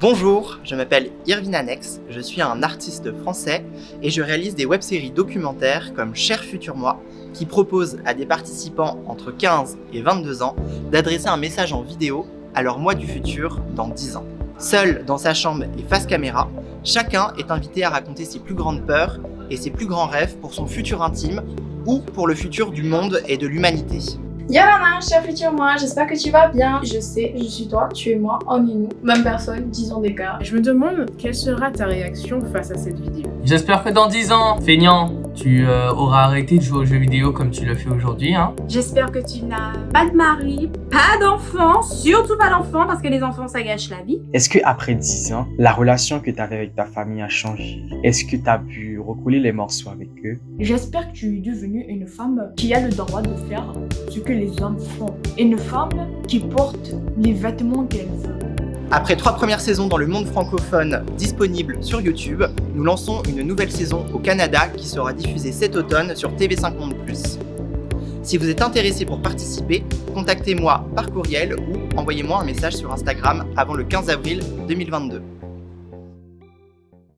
Bonjour, je m'appelle Irvin Annex, je suis un artiste français et je réalise des web-séries documentaires comme Cher Futur Moi qui propose à des participants entre 15 et 22 ans d'adresser un message en vidéo à leur moi du futur dans 10 ans. Seul dans sa chambre et face caméra, chacun est invité à raconter ses plus grandes peurs et ses plus grands rêves pour son futur intime ou pour le futur du monde et de l'humanité. Yana, cher futur moi, j'espère que tu vas bien. Je sais, je suis toi, tu es moi, on est nous, même personne, 10 ans d'écart. Je me demande quelle sera ta réaction face à cette vidéo? J'espère que dans 10 ans, feignant, tu euh, auras arrêté de jouer aux jeux vidéo comme tu le fais aujourd'hui. Hein. J'espère que tu n'as pas de mari, pas d'enfant, surtout pas d'enfant parce que les enfants ça gâche la vie. Est-ce que après 10 ans, la relation que tu avais avec ta famille a changé? Est-ce que tu as pu recoller les morceaux avec eux J'espère que tu es devenue une femme qui a le droit de faire ce que les hommes font. Une femme qui porte les vêtements qu'elle veut. Après trois premières saisons dans le monde francophone disponibles sur YouTube, nous lançons une nouvelle saison au Canada qui sera diffusée cet automne sur TV5 Monde+. Si vous êtes intéressé pour participer, contactez-moi par courriel ou envoyez-moi un message sur Instagram avant le 15 avril 2022.